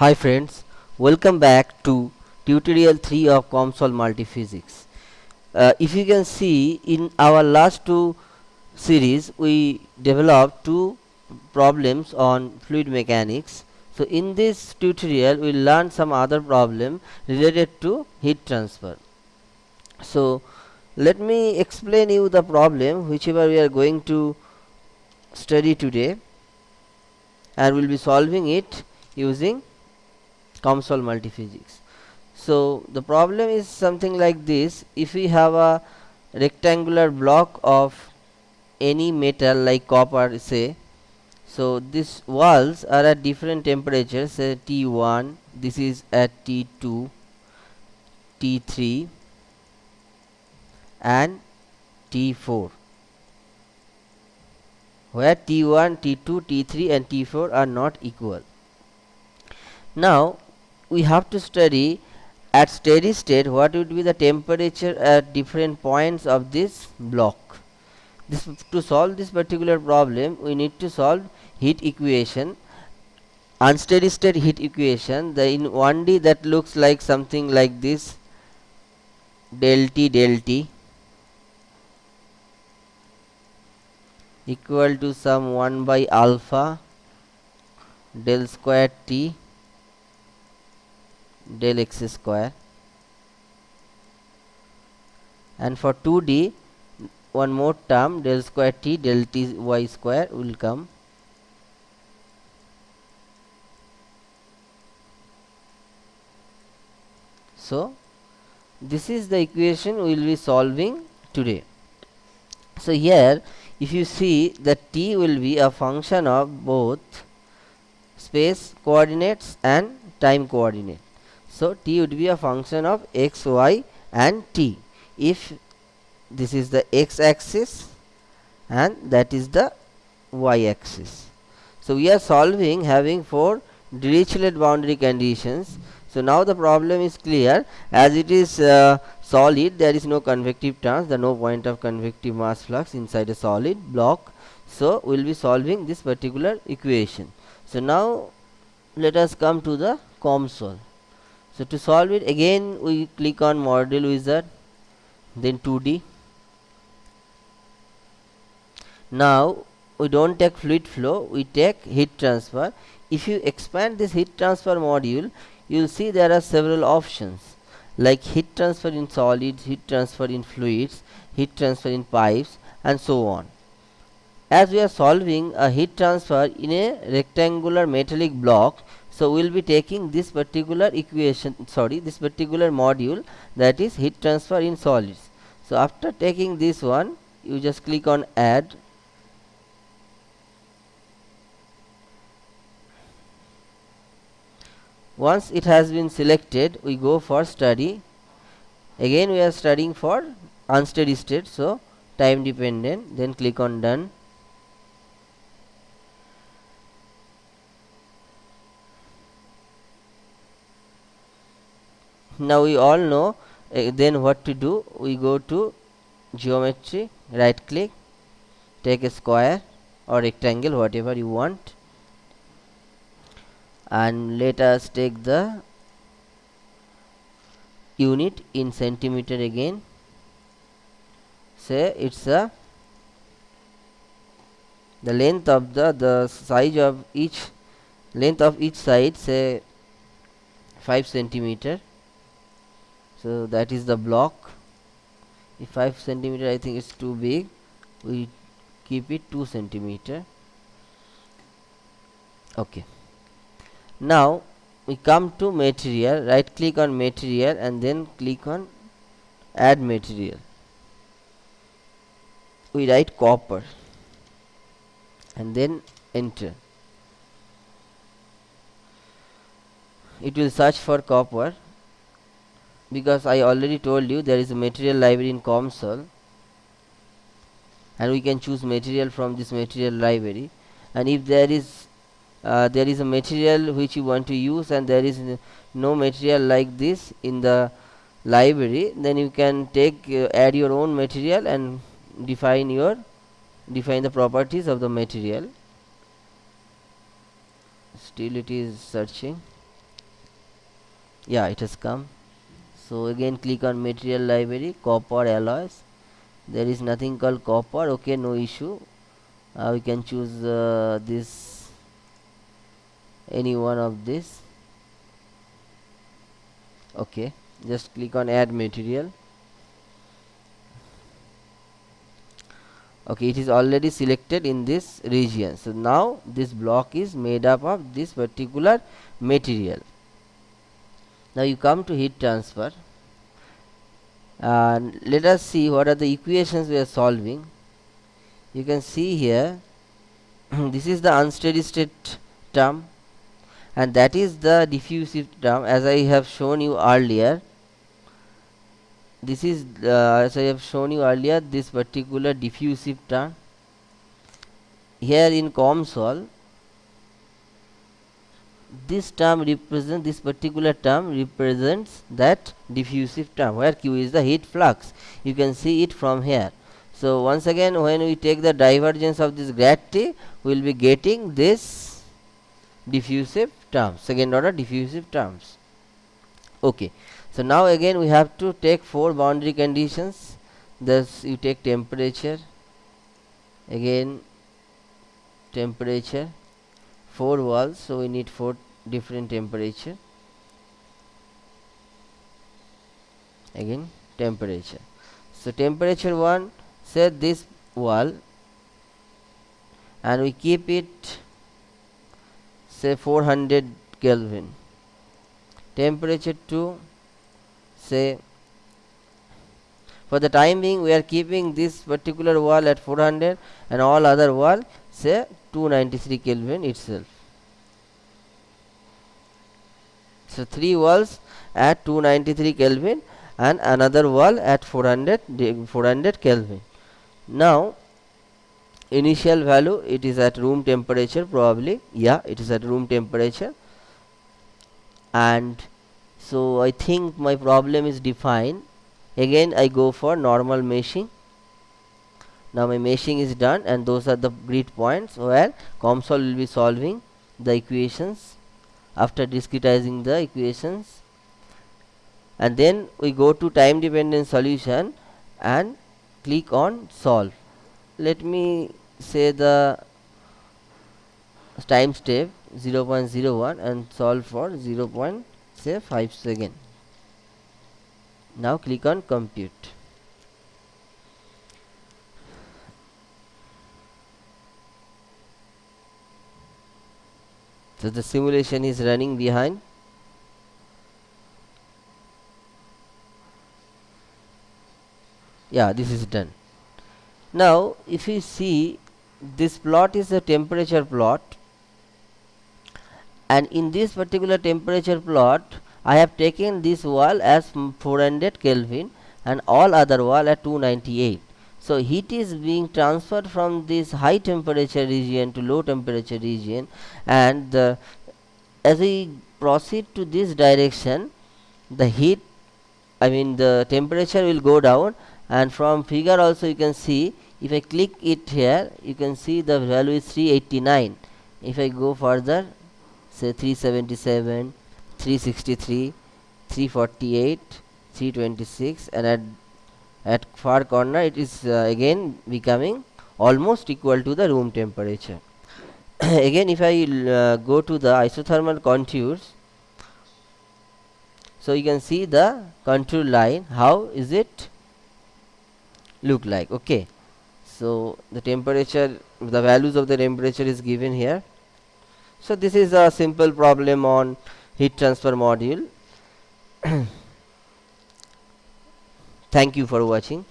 Hi friends, welcome back to tutorial 3 of COMSOL Multiphysics. Uh, if you can see in our last two series we developed two problems on fluid mechanics. So in this tutorial we will learn some other problem related to heat transfer. So let me explain you the problem whichever we are going to study today and we will be solving it using COMSOL multiphysics. So the problem is something like this. If we have a rectangular block of any metal like copper say so these walls are at different temperatures say T1 this is at T2 T3 and T4 where T1 T2 T3 and T4 are not equal. Now we have to study at steady state what would be the temperature at different points of this block. This to solve this particular problem we need to solve heat equation unsteady state heat equation. The in 1d that looks like something like this del t del t equal to some 1 by alpha del square t del x square. And for 2d one more term del square t del t y square will come. So this is the equation we will be solving today. So here if you see that t will be a function of both space coordinates and time coordinate so t would be a function of x, y and t. If this is the x axis and that is the y axis. So we are solving having four Dirichlet boundary conditions. So now the problem is clear as it is uh, solid there is no convective terms the no point of convective mass flux inside a solid block. So we will be solving this particular equation. So now let us come to the COMSOL. So to solve it again we click on model wizard then 2D. Now we don't take fluid flow we take heat transfer. If you expand this heat transfer module you will see there are several options like heat transfer in solids, heat transfer in fluids, heat transfer in pipes and so on. As we are solving a heat transfer in a rectangular metallic block so we will be taking this particular equation sorry this particular module that is heat transfer in solids. So after taking this one you just click on add. Once it has been selected we go for study. Again we are studying for unsteady state. So time dependent then click on done now we all know uh, then what to do? We go to geometry right click take a square or rectangle whatever you want. And let us take the unit in centimeter again. Say it's a the length of the the size of each length of each side say 5 centimeter so that is the block. If 5 centimeter I think it's too big. We keep it 2 centimeter. Okay. Now we come to material. Right click on material and then click on add material. We write copper and then enter. It will search for copper because I already told you there is a material library in COMSOL. And we can choose material from this material library. And if there is uh, there is a material which you want to use and there is no material like this in the library then you can take uh, add your own material and define your define the properties of the material. Still it is searching. Yeah it has come so again click on material library copper alloys. There is nothing called copper. Okay no issue. Uh, we can choose uh, this any one of this. Okay just click on add material. Okay it is already selected in this region. So now this block is made up of this particular material now you come to heat transfer. And let us see what are the equations we are solving. You can see here this is the unsteady state term and that is the diffusive term. As I have shown you earlier this is uh, as I have shown you earlier this particular diffusive term. Here in COMSOL this term represents this particular term represents that diffusive term where q is the heat flux. You can see it from here. So once again when we take the divergence of this grad T we will be getting this diffusive terms second order diffusive terms. Okay. So now again we have to take four boundary conditions. Thus you take temperature again temperature four walls so we need four different temperature. Again temperature. So temperature 1 set this wall and we keep it say 400 Kelvin. Temperature 2 say for the time being we are keeping this particular wall at 400 and all other wall say 293 Kelvin itself. So three walls at 293 Kelvin and another wall at 400 400 Kelvin. Now initial value it is at room temperature probably yeah it is at room temperature and so I think my problem is defined again I go for normal meshing now my meshing is done and those are the grid points. Where COMSOL will be solving the equations after discretizing the equations. And then we go to time dependent solution and click on solve. Let me say the time step 0.01 and solve for 0 0.5 second now click on compute so the simulation is running behind. Yeah this is done. Now if you see this plot is a temperature plot. And in this particular temperature plot I have taken this wall as 400 Kelvin and all other wall at 298 so heat is being transferred from this high temperature region to low temperature region and the, as we proceed to this direction the heat I mean the temperature will go down and from figure also you can see if I click it here you can see the value is 389 if I go further say 377 363 348 326 and at at far corner it is uh, again becoming almost equal to the room temperature. Again if I uh, go to the isothermal contours so you can see the contour line how is it look like okay. So the temperature the values of the temperature is given here. So this is a simple problem on heat transfer module Thank you for watching.